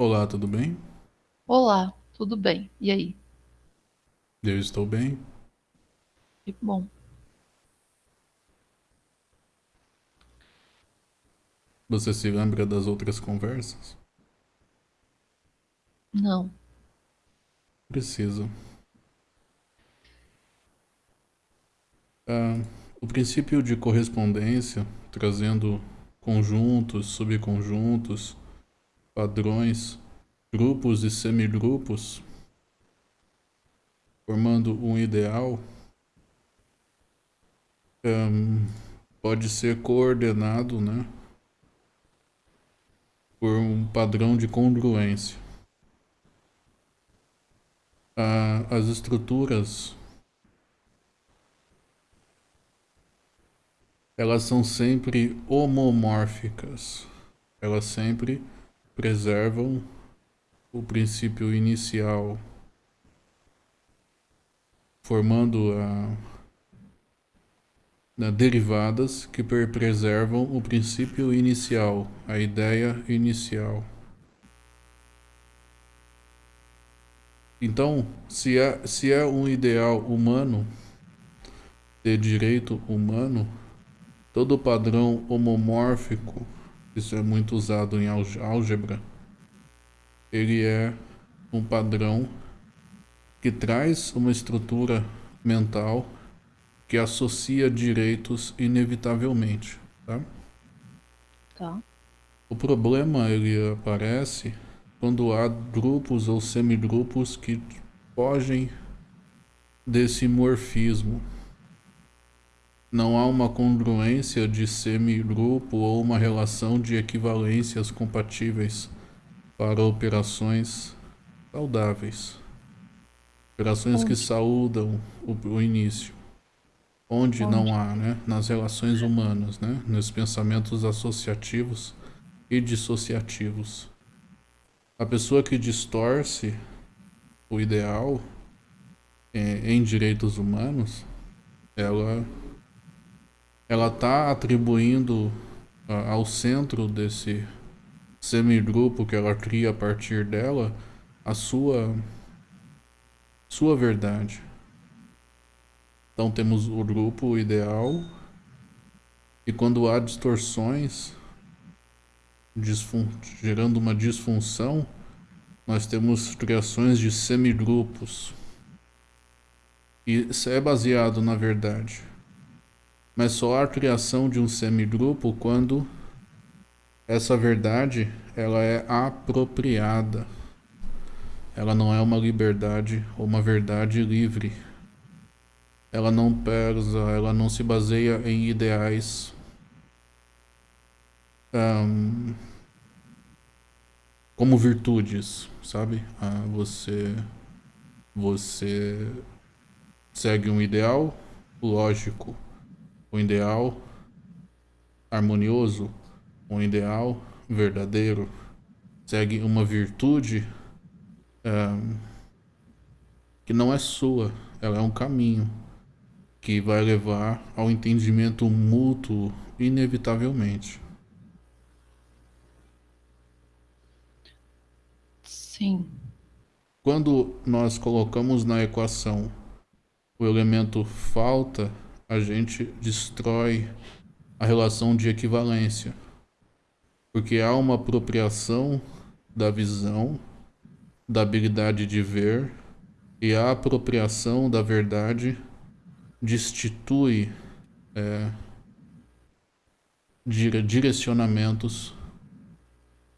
Olá, tudo bem? Olá, tudo bem? E aí? Eu estou bem. Que bom. Você se lembra das outras conversas? Não. Preciso. Ah, o princípio de correspondência, trazendo conjuntos, subconjuntos, padrões, grupos e semigrupos, formando um ideal, um, pode ser coordenado, né? por um padrão de congruência. As estruturas elas são sempre homomórficas. Elas sempre preservam o princípio inicial, formando a, né, derivadas que preservam o princípio inicial, a ideia inicial. Então, se é, se é um ideal humano, de direito humano, todo padrão homomórfico, isso é muito usado em álgebra, ele é um padrão que traz uma estrutura mental que associa direitos inevitavelmente, tá? Tá. O problema ele aparece quando há grupos ou semigrupos que fogem desse morfismo. Não há uma congruência de semigrupo ou uma relação de equivalências compatíveis para operações saudáveis. Operações Onde? que saúdam o, o início. Onde, Onde, não há, né? Nas relações humanas, né? Nos pensamentos associativos e dissociativos. A pessoa que distorce o ideal é, em direitos humanos, ela ela está atribuindo ao centro desse semigrupo que ela cria a partir dela a sua sua verdade. Então temos o grupo ideal e quando há distorções, gerando uma disfunção, nós temos criações de semigrupos. E isso é baseado na verdade. Mas só há criação de um semigrupo quando essa verdade ela é apropriada. Ela não é uma liberdade ou uma verdade livre ela não pesa, ela não se baseia em ideais um, como virtudes, sabe? Ah, você, você segue um ideal lógico, um ideal harmonioso, um ideal verdadeiro, segue uma virtude um, que não é sua, ela é um caminho que vai levar ao entendimento mútuo inevitavelmente. Sim. Quando nós colocamos na equação o elemento falta, a gente destrói a relação de equivalência. Porque há uma apropriação da visão, da habilidade de ver, e a apropriação da verdade destitui é, direcionamentos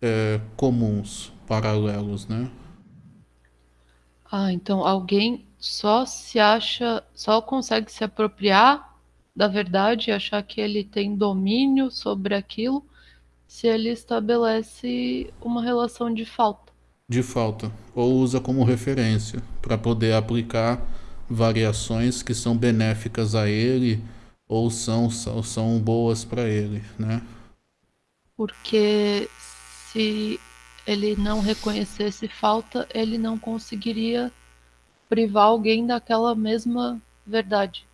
é, comuns, paralelos, né? Ah, então alguém só se acha, só consegue se apropriar da verdade achar que ele tem domínio sobre aquilo se ele estabelece uma relação de falta. De falta, ou usa como referência para poder aplicar variações que são benéficas a ele ou são, são, são boas para ele, né? Porque se ele não reconhecesse falta, ele não conseguiria privar alguém daquela mesma verdade.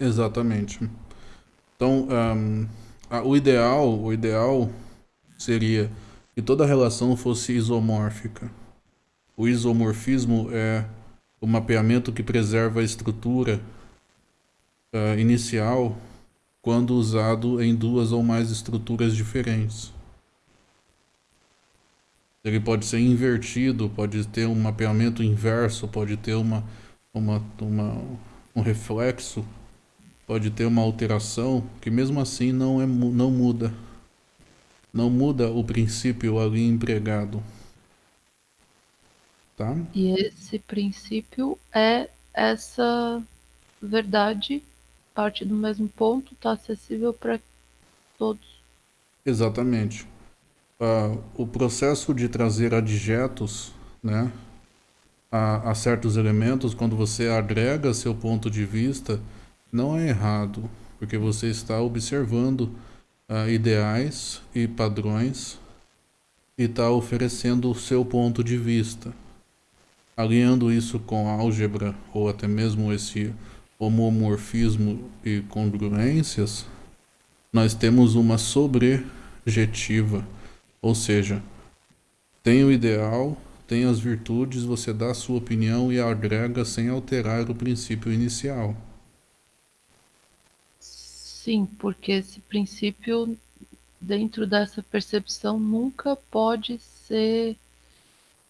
Exatamente. Então, um, a, o ideal, o ideal seria que toda relação fosse isomórfica. O isomorfismo é o mapeamento que preserva a estrutura uh, inicial quando usado em duas ou mais estruturas diferentes. Ele pode ser invertido, pode ter um mapeamento inverso, pode ter uma, uma, uma, um reflexo, pode ter uma alteração que mesmo assim não, é, não muda. Não muda o princípio ali empregado. Tá? E esse princípio é essa verdade, parte do mesmo ponto, está acessível para todos. Exatamente uh, o processo de trazer adjetos né, a, a, certos elementos, quando você agrega seu ponto de vista, não é errado, porque você está observando uh, ideais e padrões e está oferecendo o seu ponto de vista. Alinhando isso com álgebra ou até mesmo esse homomorfismo e congruências, nós temos uma sobrejetiva ou seja, tem o ideal, tem as virtudes, você dá a sua opinião e agrega sem alterar o princípio inicial. Sim, porque esse princípio, dentro dessa percepção, nunca pode ser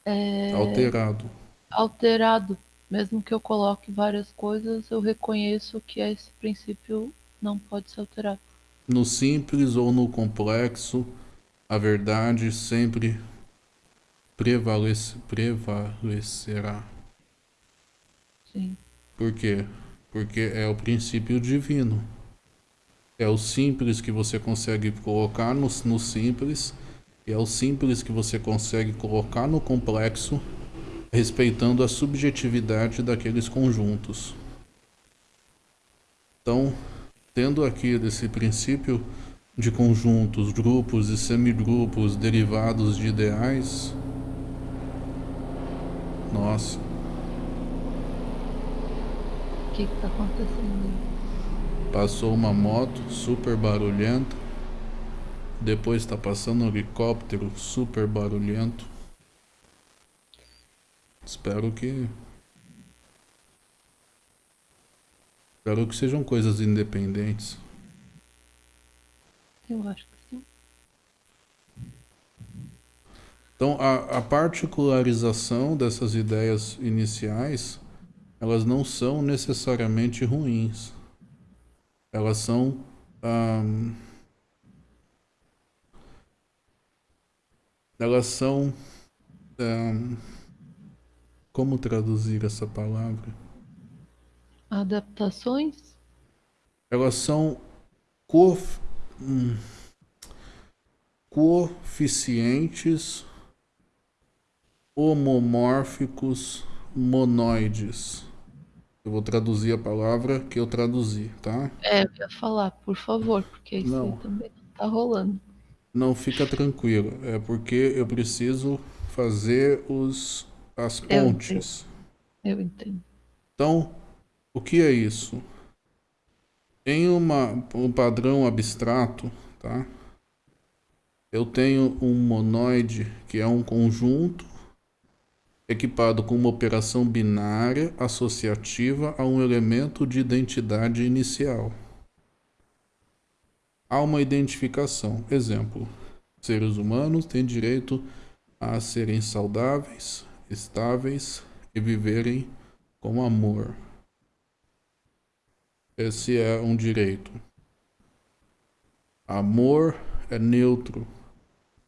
é, alterado. Alterado. Mesmo que eu coloque várias coisas, eu reconheço que esse princípio não pode ser alterado. No simples ou no complexo, a verdade sempre prevalece, prevalecerá. Sim. Por quê? Porque é o princípio divino. É o simples que você consegue colocar no, no simples, e é o simples que você consegue colocar no complexo, respeitando a subjetividade daqueles conjuntos. Então, tendo aqui esse princípio de conjuntos, grupos e semigrupos derivados de ideais. Nossa. O que está acontecendo? Passou uma moto super barulhenta. Depois está passando um helicóptero super barulhento. Espero que. Espero que sejam coisas independentes. Eu acho que sim. Então, a, a particularização dessas ideias iniciais, elas não são necessariamente ruins. Elas são... Elas são... Como traduzir essa palavra? Adaptações? Elas são hum, coeficientes homomórficos monoides. Eu vou traduzir a palavra que eu traduzi, tá? É, eu ia falar, por favor, porque isso não. também não tá rolando. Não fica tranquilo, é porque eu preciso fazer os as pontes. Eu entendo. Eu entendo. Então, o que é isso? Em uma, um padrão abstrato, tá? eu tenho um monoide que é um conjunto equipado com uma operação binária associativa a um elemento de identidade inicial. Há uma identificação. Exemplo: seres humanos têm direito a serem saudáveis, estáveis e viverem com amor. Esse é um direito. Amor é neutro,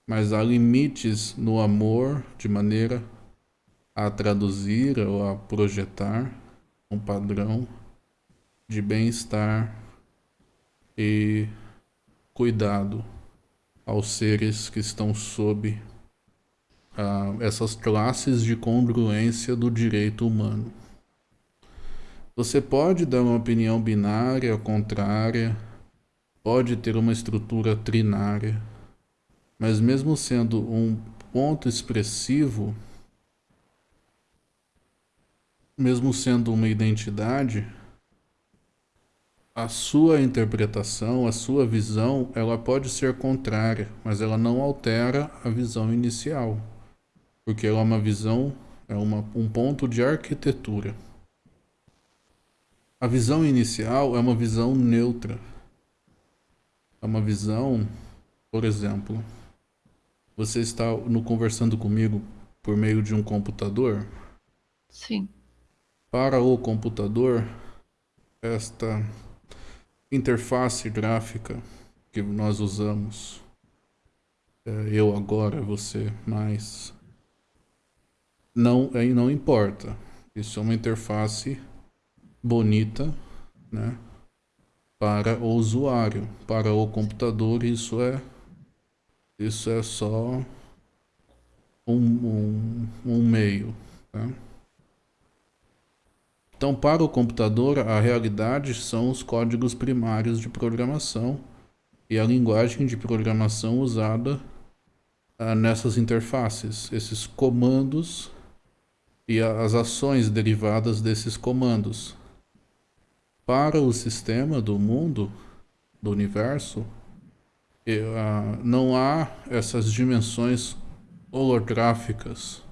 mas há limites no amor de maneira a traduzir ou a projetar um padrão de bem-estar e cuidado aos seres que estão sob uh, essas classes de congruência do direito humano. Você pode dar uma opinião binária, contrária, pode ter uma estrutura trinária, mas mesmo sendo um ponto expressivo, mesmo sendo uma identidade, a sua interpretação, a sua visão, ela pode ser contrária, mas ela não altera a visão inicial, porque ela é uma visão, é uma, um ponto de arquitetura. A visão inicial é uma visão neutra. É uma visão, por exemplo, você está no conversando comigo por meio de um computador? Sim. Para o computador, esta interface gráfica que nós usamos, é, eu agora, você mais, não, não importa. Isso é uma interface bonita, né? Para o usuário, para o computador, isso é isso é só um, um, um meio. Tá? Então, para o computador, a realidade são os códigos primários de programação e a linguagem de programação usada ah, nessas interfaces, esses comandos e as ações derivadas desses comandos. Para o sistema do mundo, do universo, ah, não há essas dimensões holográficas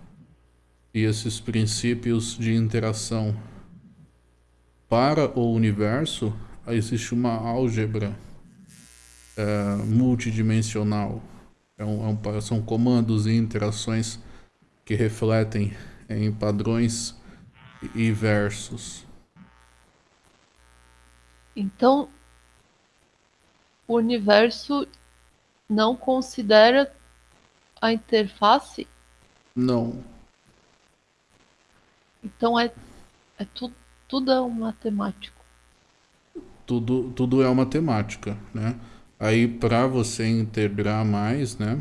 e esses princípios de interação para o universo, existe uma álgebra é, multidimensional. É um, é um, são comandos e interações que refletem em padrões e versos. Então, o universo não considera a interface? Não. Então é, é tudo tudo é um matemático. Tudo, tudo é uma matemática, né? Aí, para você integrar mais, né?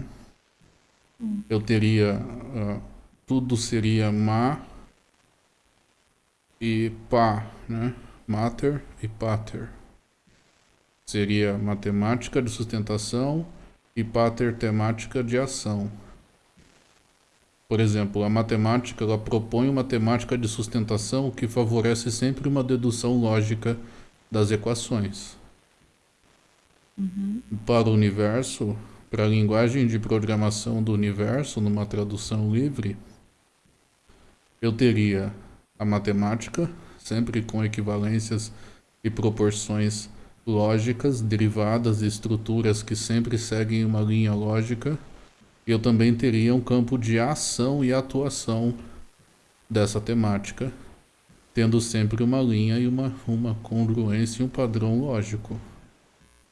Hum. Eu teria... Uh, tudo seria ma e pá, né? Mater e pater. Seria matemática de sustentação e pater temática de ação. Por exemplo, a matemática ela propõe uma temática de sustentação que favorece sempre uma dedução lógica das equações. Uhum. Para o universo, para a linguagem de programação do universo, numa tradução livre, eu teria a matemática, sempre com equivalências e proporções lógicas, derivadas e estruturas que sempre seguem uma linha lógica eu também teria um campo de ação e atuação dessa temática, tendo sempre uma linha e uma, uma congruência e um padrão lógico.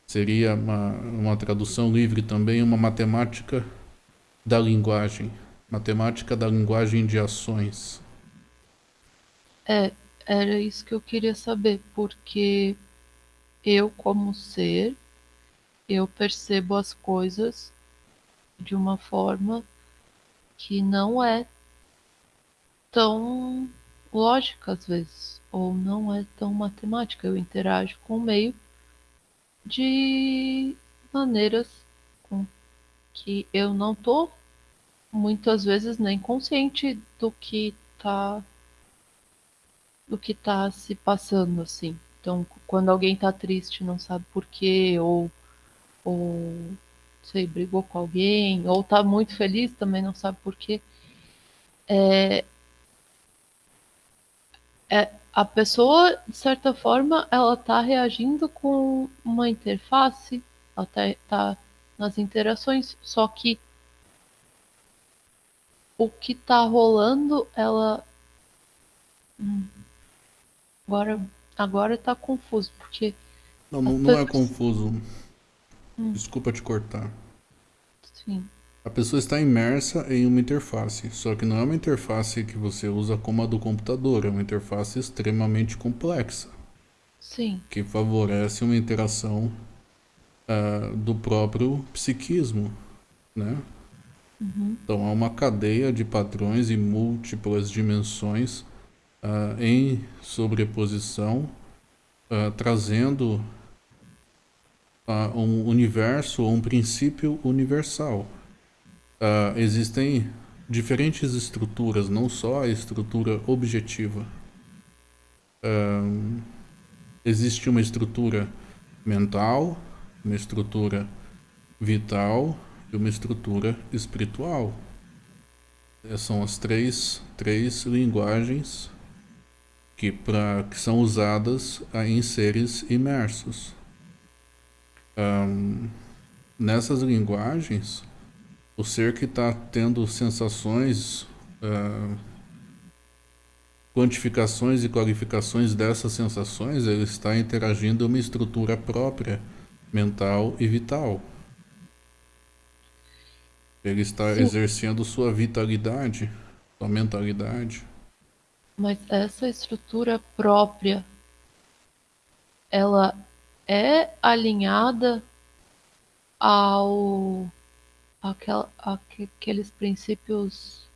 Seria uma, uma tradução livre também, uma matemática da linguagem, matemática da linguagem de ações. É, era isso que eu queria saber, porque eu como ser, eu percebo as coisas de uma forma que não é tão lógica às vezes, ou não é tão matemática. Eu interajo com o meio de maneiras com que eu não tô muitas vezes nem consciente do que tá do que tá se passando assim. Então, quando alguém tá triste, não sabe por quê, ou ou sei, brigou com alguém, ou tá muito feliz, também não sabe por quê. É, é, a pessoa, de certa forma, ela tá reagindo com uma interface, ela tá, tá nas interações, só que o que tá rolando, ela. Hum, agora, agora tá confuso, porque. Não, não, não é confuso. Hum. Desculpa te cortar. Sim. A pessoa está imersa em uma interface, só que não é uma interface que você usa como a do computador, é uma interface extremamente complexa. Sim. Que favorece uma interação uh, do próprio psiquismo, né? Uhum. Então há uma cadeia de padrões e múltiplas dimensões uh, em sobreposição, uh, trazendo uh, um universo ou um princípio universal. Existem diferentes estruturas, não só a estrutura objetiva. Existe uma estrutura mental, uma estrutura vital e uma estrutura espiritual. Essas são as três, três linguagens que, pra, que são usadas em seres imersos. Um, nessas linguagens, o ser que está tendo sensações, uh, quantificações e qualificações dessas sensações, ele está interagindo uma estrutura própria, mental e vital. Ele está Sim. exercendo sua vitalidade, sua mentalidade. Mas essa estrutura própria, ela é alinhada ao aquel, aqueles princípios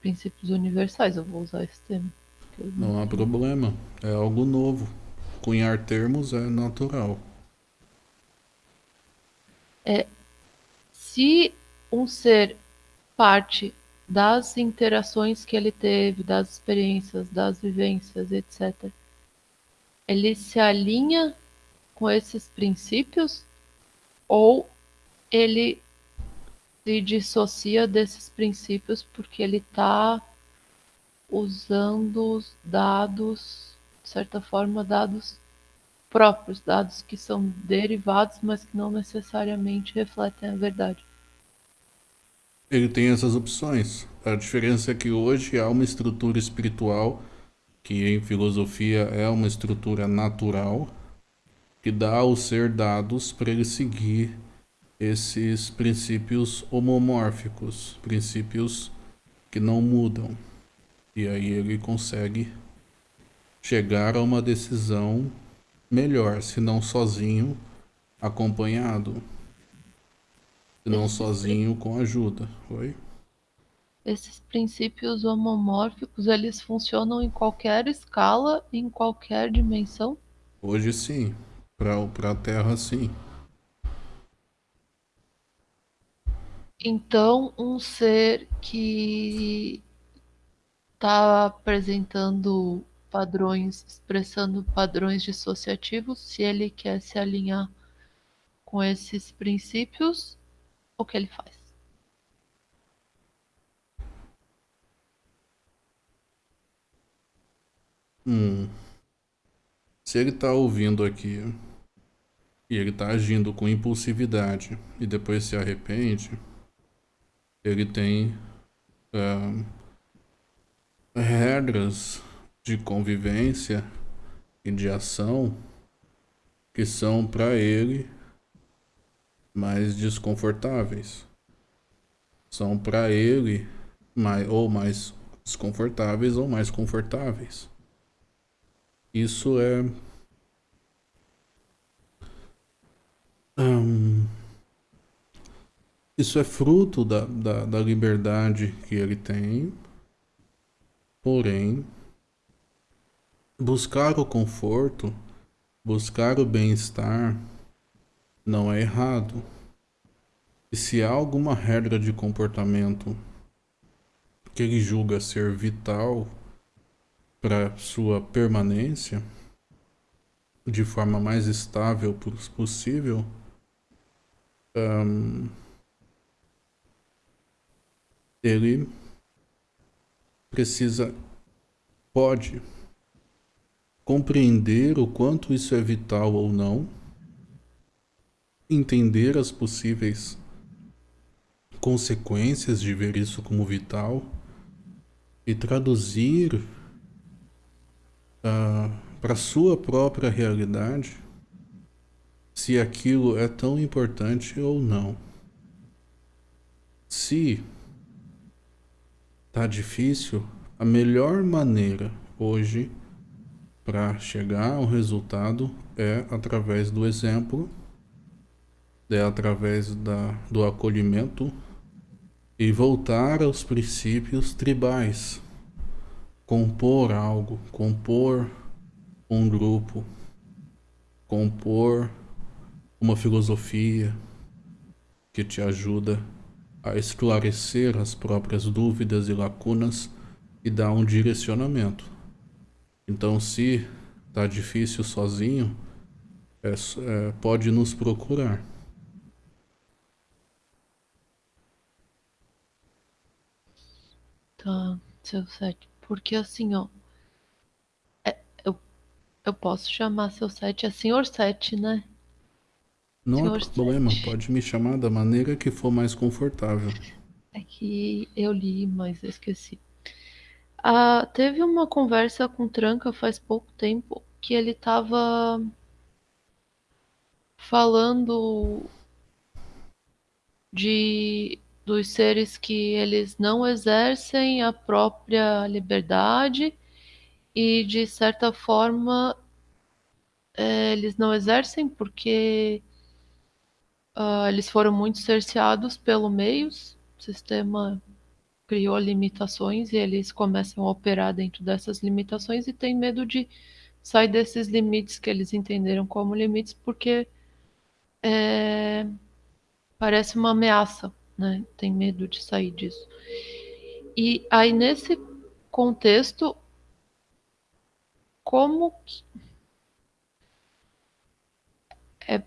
princípios universais, eu vou usar esse termo. Não há problema, é algo novo. Cunhar termos é natural. É, se um ser parte das interações que ele teve, das experiências, das vivências, etc., ele se alinha com esses princípios ou ele se dissocia desses princípios porque ele está usando os dados, de certa forma, dados próprios, dados que são derivados, mas que não necessariamente refletem a verdade. Ele tem essas opções. A diferença é que hoje há uma estrutura espiritual, que em filosofia é uma estrutura natural, que dá ao ser dados para ele seguir esses princípios homomórficos, princípios que não mudam. E aí ele consegue chegar a uma decisão melhor, se não sozinho, acompanhado. Não sozinho, com ajuda. Oi? Esses princípios homomórficos, eles funcionam em qualquer escala, em qualquer dimensão? Hoje sim. Para a Terra, sim. Então, um ser que está apresentando padrões, expressando padrões dissociativos, se ele quer se alinhar com esses princípios, o que ele faz? Hum. Se ele está ouvindo aqui e ele está agindo com impulsividade e depois se arrepende, ele tem uh, regras de convivência e de ação que são para ele mais desconfortáveis. São para ele mais, ou mais desconfortáveis ou mais confortáveis. Isso é isso é fruto da, da, da liberdade que ele tem, porém, buscar o conforto, buscar o bem-estar, não é errado. E se há alguma regra de comportamento que ele julga ser vital para sua permanência de forma mais estável possível, um, ele precisa, pode compreender o quanto isso é vital ou não, entender as possíveis consequências de ver isso como vital e traduzir uh, para sua própria realidade se aquilo é tão importante ou não. Se tá difícil, a melhor maneira hoje para chegar ao resultado é através do exemplo, é através da, do acolhimento e voltar aos princípios tribais compor algo, compor um grupo, compor uma filosofia que te ajuda a esclarecer as próprias dúvidas e lacunas e dar um direcionamento. Então, se tá difícil sozinho, é, é, pode nos procurar. Tá, seu sete. Porque assim, ó. É, eu, eu posso chamar seu sete, é senhor sete, né? Não Senhor há problema, sete. pode me chamar da maneira que for mais confortável. É que eu li, mas eu esqueci. Ah, teve uma conversa com Tranca faz pouco tempo que ele tava falando de dos seres que eles não exercem a própria liberdade e de certa forma é, eles não exercem porque ah, eles foram muito cerceados pelo meios, o sistema criou limitações e eles começam a operar dentro dessas limitações e têm medo de sair desses limites que eles entenderam como limites porque é, parece uma ameaça, né? Tem medo de sair disso. E aí nesse contexto, como que, é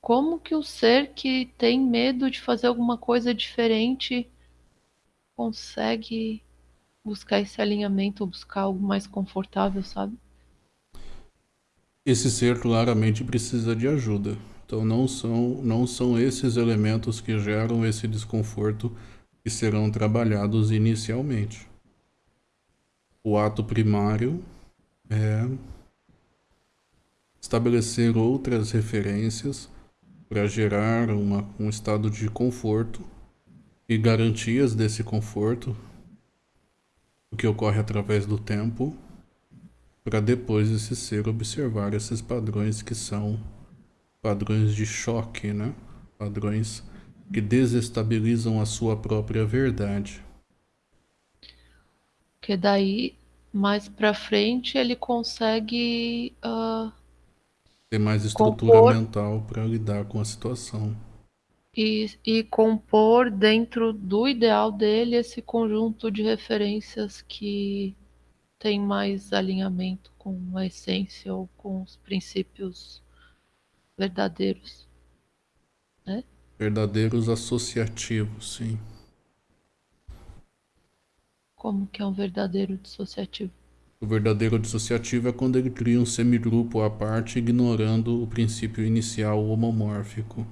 como que o ser que tem medo de fazer alguma coisa diferente consegue buscar esse alinhamento, buscar algo mais confortável, sabe? Esse ser claramente precisa de ajuda. Então não são, não são esses elementos que geram esse desconforto que serão trabalhados inicialmente. O ato primário é estabelecer outras referências para gerar uma, um estado de conforto e garantias desse conforto, o que ocorre através do tempo, para depois esse ser observar esses padrões que são padrões de choque, né? Padrões que desestabilizam a sua própria verdade. Que daí mais para frente ele consegue uh, ter mais estrutura compor... mental para lidar com a situação e, e compor dentro do ideal dele esse conjunto de referências que tem mais alinhamento com a essência ou com os princípios verdadeiros. Né? Verdadeiros associativos, sim. Como que é um verdadeiro dissociativo? O verdadeiro dissociativo é quando ele cria um semigrupo à parte, ignorando o princípio inicial homomórfico.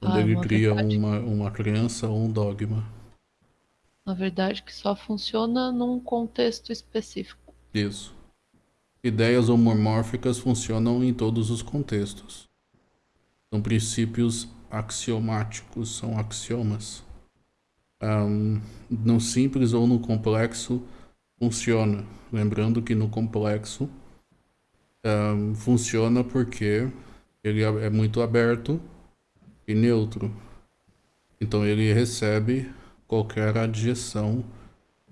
Quando ah, ele cria verdade. uma, uma crença ou um dogma. Na verdade, que só funciona num contexto específico. Isso. Ideias homomórficas funcionam em todos os contextos. São princípios axiomáticos, são axiomas. Um, no simples ou no complexo funciona. Lembrando que no complexo um, funciona porque ele é, é muito aberto e neutro. Então ele recebe qualquer adjeção,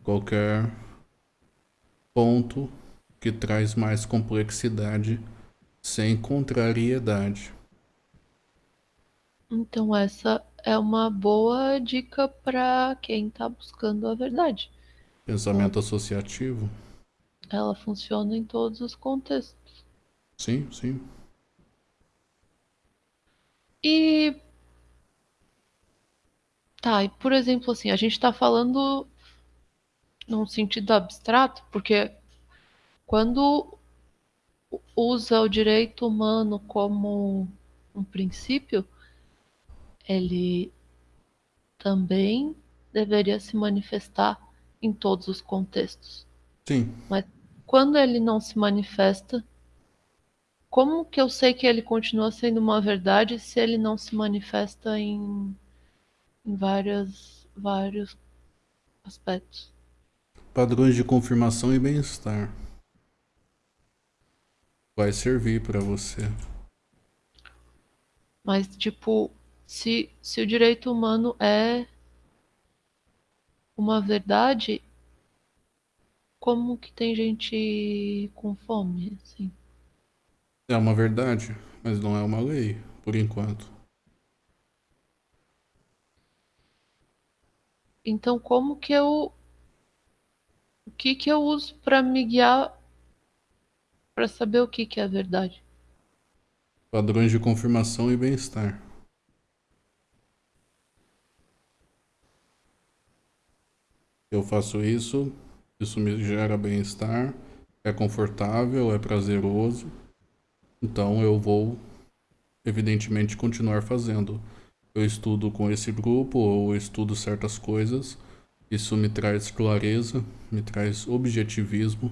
qualquer ponto que traz mais complexidade sem contrariedade. Então essa é uma boa dica para quem está buscando a verdade. Pensamento associativo. Ela funciona em todos os contextos. Sim, sim. E Tá, e por exemplo, assim, a gente está falando num sentido abstrato, porque quando usa o direito humano como um princípio, ele também deveria se manifestar em todos os contextos. Sim. Mas quando ele não se manifesta, como que eu sei que ele continua sendo uma verdade se ele não se manifesta em em várias, vários aspectos. Padrões de confirmação e bem-estar. Vai servir para você. Mas, tipo, se, se o direito humano é uma verdade, como que tem gente com fome, assim? É uma verdade, mas não é uma lei, por enquanto. Então, como que eu O que que eu uso para me guiar para saber o que que é verdade? Padrões de confirmação e bem-estar. Eu faço isso, isso me gera bem-estar, é confortável, é prazeroso. Então eu vou, evidentemente, continuar fazendo. Eu estudo com esse grupo ou estudo certas coisas. Isso me traz clareza, me traz objetivismo,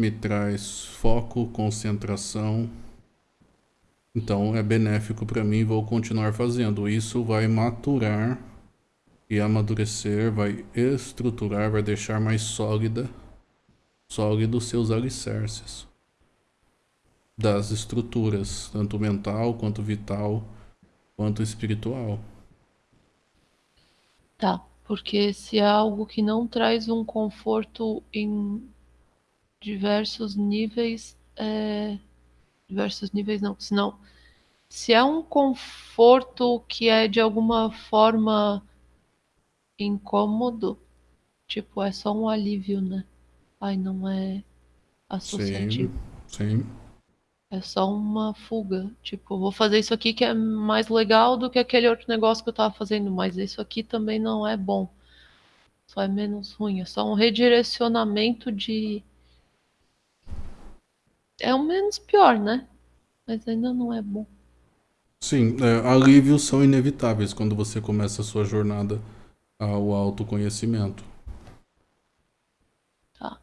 me traz foco, concentração. Então é benéfico para mim, vou continuar fazendo. Isso vai maturar e amadurecer, vai estruturar, vai deixar mais sólida, sólidos seus alicerces das estruturas, tanto mental quanto vital, quanto espiritual. Tá, porque se é algo que não traz um conforto em diversos níveis, é... diversos níveis não, senão se é um conforto que é de alguma forma incômodo, tipo, é só um alívio, né? Ai, não é associativo. Sim, sim. É só uma fuga. Tipo, vou fazer isso aqui que é mais legal do que aquele outro negócio que eu tava fazendo, mas isso aqui também não é bom. Só é menos ruim. É só um redirecionamento de. É o menos pior, né? Mas ainda não é bom. Sim, é, alívios são inevitáveis quando você começa a sua jornada ao autoconhecimento. Tá.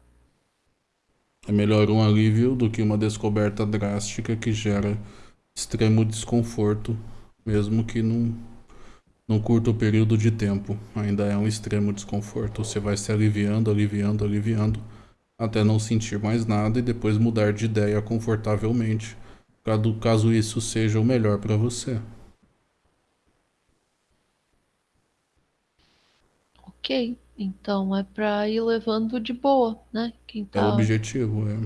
É melhor um alívio do que uma descoberta drástica que gera extremo desconforto, mesmo que num, num curto período de tempo. Ainda é um extremo desconforto. Você vai se aliviando, aliviando, aliviando, até não sentir mais nada e depois mudar de ideia confortavelmente, caso isso seja o melhor para você. Ok, então é pra ir levando de boa, né? Quem É o tá, objetivo, é.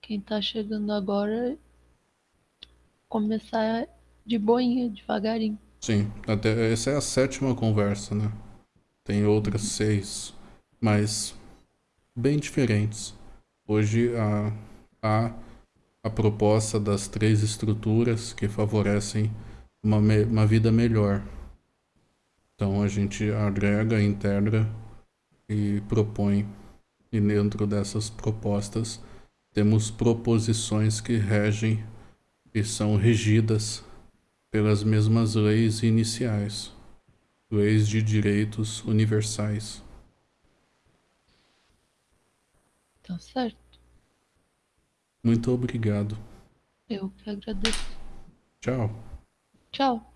quem tá chegando agora começar de boinha, devagarinho. Sim, até essa é a sétima conversa, né? Tem outras seis, mas bem diferentes. Hoje a, a, a proposta das três estruturas que favorecem uma, uma vida melhor. Então a gente agrega, integra e propõe. E dentro dessas propostas temos proposições que regem e são regidas pelas mesmas leis iniciais, leis de direitos universais. Tá certo. Muito obrigado. Eu que agradeço. Tchau. Tchau.